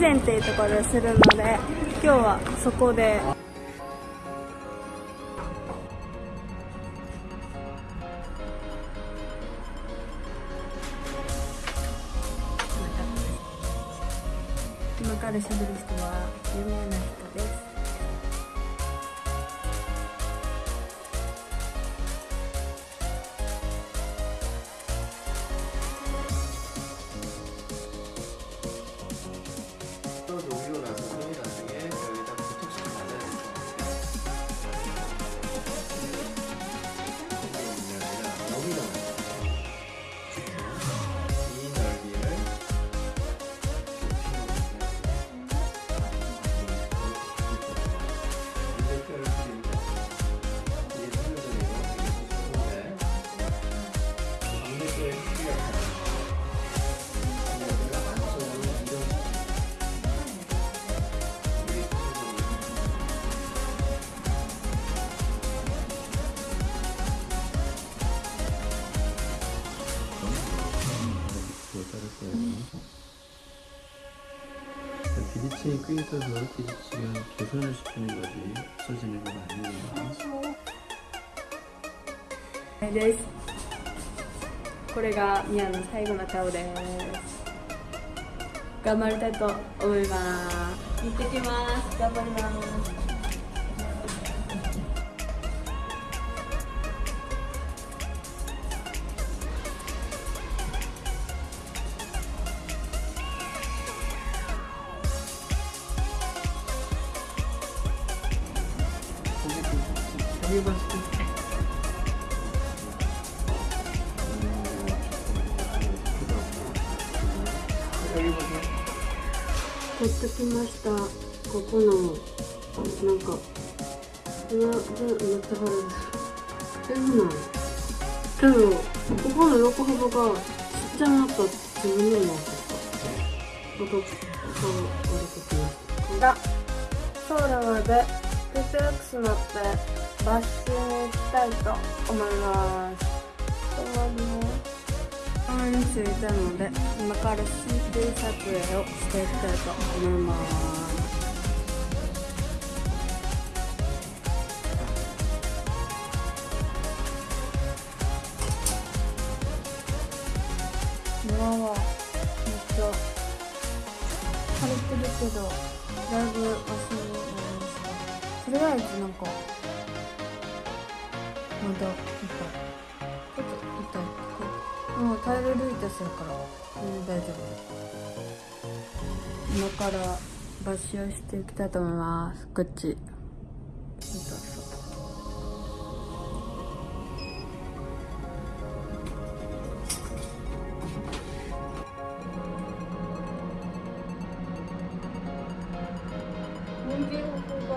前っていうところでするので今日はそこで。今からしゃべる人は有名な人です。대체끓여서저렇게지금개선을시키는거지없어지는건아니에요ですこれがミアの最後の顔です頑張りたいと思います行ってきます頑張ります取ってきましたここのなんかうわ全めっちゃですえなんけどここの横幅がちっちゃなった自分でもまた顔割れてきましたがソーラーでクスワックスのってバスに行きたいと思います止まりますたに着いたので今から c d 撮影をしていきたいと思いますめっちゃ晴れてるけどだいぶとりあえずなんかまだいっぱいちょっと痛いけもうタイルル類とするから全然大丈夫今から抜歯をしていきたいと思いますこっち痛そう人参を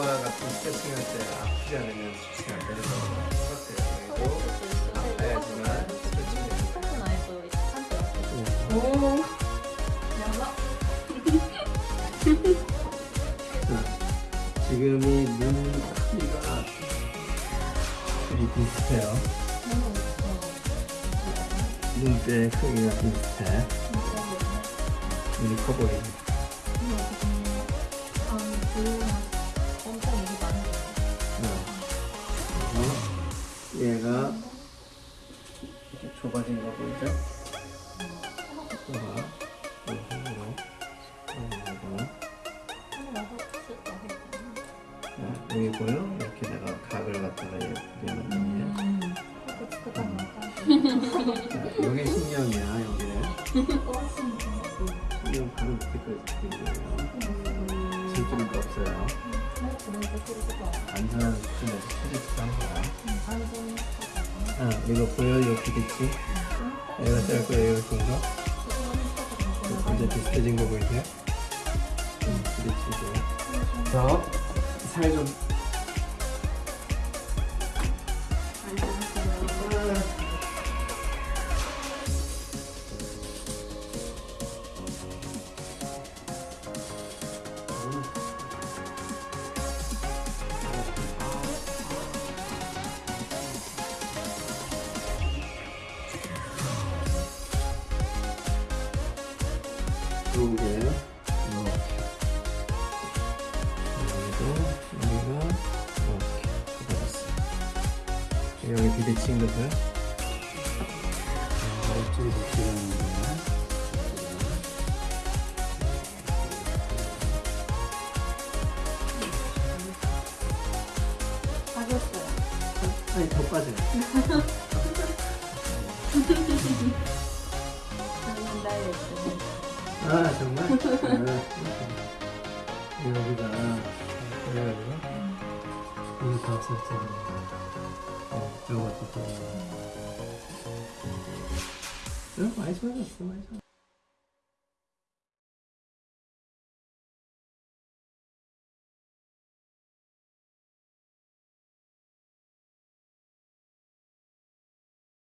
요거와 같은 스트레칭 할때 아프지 않으면 스트레칭 안 되는 거 똑같아요. 그리고 아파지만 스트레칭. 오. 자, 지금이 눈 크기가 둘이 비슷해요. 눈대 크기가 비슷해. 눈이 커 보이네. 좁아진 거 보이죠? 봐. 네, 여기 보여? 이렇게 내가 각을 갖다가 예쁘게 만든 게 여기 신경이야 여기 신경 바로 밑에까지 들리고요 질줄도 없어요 안전한 수준에서 체질도 한 거야 어, 이거 보여? 이렇게 됐지? 얘가 짧고 얘가 긴가? 이제 비슷해진 거 보이세요? 응, 음, 그렇지, 이제. 자, 살좀 이 요게 이렇게 여기도 여기가 이렇게 들어갔어요 여기 비대칭 것을 어찌 붙이는 거야 아니 더 빠져요 감사합니다 아 정말? 아, 네, 여기가 그래가지고 이거 다 썼잖아 네, 이것도 또 음, 많이 좋아졌 많이 좋아졌어